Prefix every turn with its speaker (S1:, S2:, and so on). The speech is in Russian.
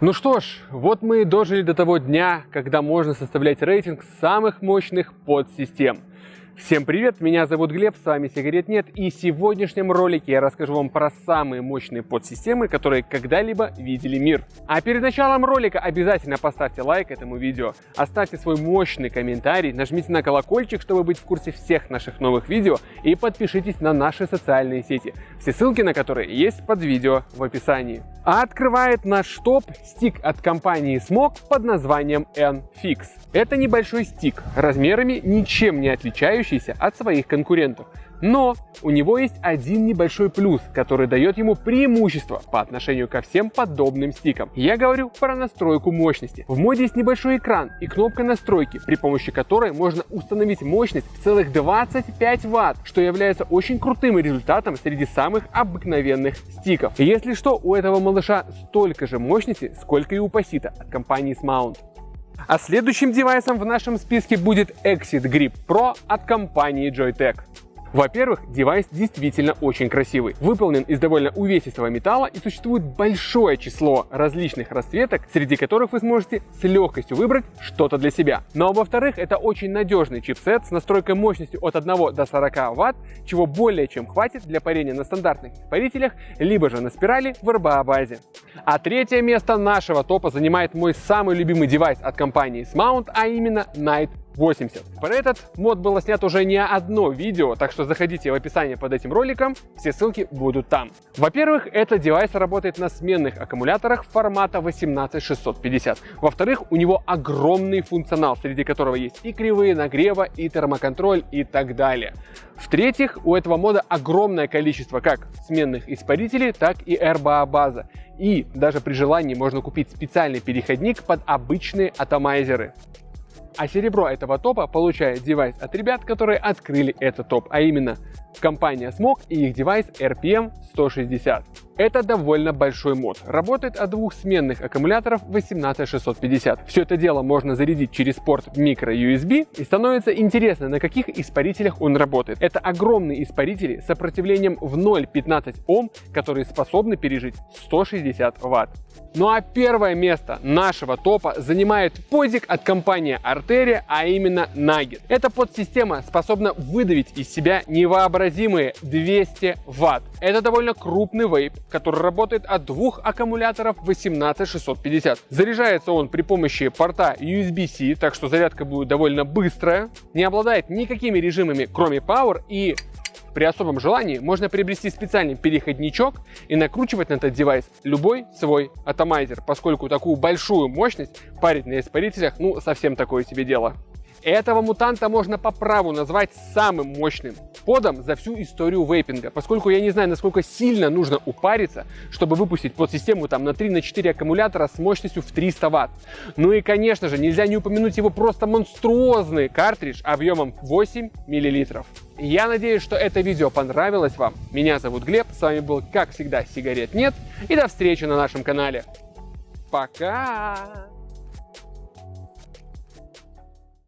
S1: Ну что ж, вот мы и дожили до того дня, когда можно составлять рейтинг самых мощных подсистем. Всем привет, меня зовут Глеб, с вами Сигарет Нет, и в сегодняшнем ролике я расскажу вам про самые мощные подсистемы, которые когда-либо видели мир. А перед началом ролика обязательно поставьте лайк этому видео, оставьте свой мощный комментарий, нажмите на колокольчик, чтобы быть в курсе всех наших новых видео, и подпишитесь на наши социальные сети, все ссылки на которые есть под видео в описании. А открывает наш топ стик от компании Smog под названием N-Fix. Это небольшой стик, размерами ничем не отличающийся от своих конкурентов. Но у него есть один небольшой плюс, который дает ему преимущество по отношению ко всем подобным стикам. Я говорю про настройку мощности. В моде есть небольшой экран и кнопка настройки, при помощи которой можно установить мощность в целых 25 Вт, что является очень крутым результатом среди самых обыкновенных стиков. Если что, у этого малыша столько же мощности, сколько и у Пасита от компании Smount. А следующим девайсом в нашем списке будет Exit Grip Pro от компании Joytech. Во-первых, девайс действительно очень красивый. Выполнен из довольно увесистого металла и существует большое число различных расцветок, среди которых вы сможете с легкостью выбрать что-то для себя. Ну а во-вторых, это очень надежный чипсет с настройкой мощностью от 1 до 40 Вт, чего более чем хватит для парения на стандартных испарителях, либо же на спирали в RBA-базе. А третье место нашего топа занимает мой самый любимый девайс от компании Smount, а именно Night 80. Про этот мод было снято уже не одно видео, так что заходите в описание под этим роликом, все ссылки будут там. Во-первых, этот девайс работает на сменных аккумуляторах формата 18650. Во-вторых, у него огромный функционал, среди которого есть и кривые нагрева, и термоконтроль, и так далее. В-третьих, у этого мода огромное количество как сменных испарителей, так и RBA база. И даже при желании можно купить специальный переходник под обычные атомайзеры. А серебро этого топа получает девайс от ребят, которые открыли этот топ, а именно компания Smog и их девайс RPM 160. Это довольно большой мод. Работает от двух сменных аккумуляторов 18650. Все это дело можно зарядить через порт micro-USB и становится интересно, на каких испарителях он работает. Это огромные испарители с сопротивлением в 0,15 Ом, которые способны пережить 160 Вт. Ну а первое место нашего топа занимает подик от компании Arteria, а именно Nugget. Эта подсистема способна выдавить из себя невообразимые 200 Вт. Это довольно крупный вейп, который работает от двух аккумуляторов 18650. Заряжается он при помощи порта USB-C, так что зарядка будет довольно быстрая. Не обладает никакими режимами, кроме Power и при особом желании можно приобрести специальный переходничок и накручивать на этот девайс любой свой атомайзер, поскольку такую большую мощность парить на испарителях ну совсем такое себе дело. Этого мутанта можно по праву назвать самым мощным подом за всю историю вейпинга, поскольку я не знаю, насколько сильно нужно упариться, чтобы выпустить подсистему там на 3-4 аккумулятора с мощностью в 300 Вт. Ну и конечно же, нельзя не упомянуть его просто монструозный картридж объемом 8 мл. Я надеюсь, что это видео понравилось вам. Меня зовут Глеб, с вами был, как всегда, Сигарет Нет, и до встречи на нашем канале. Пока!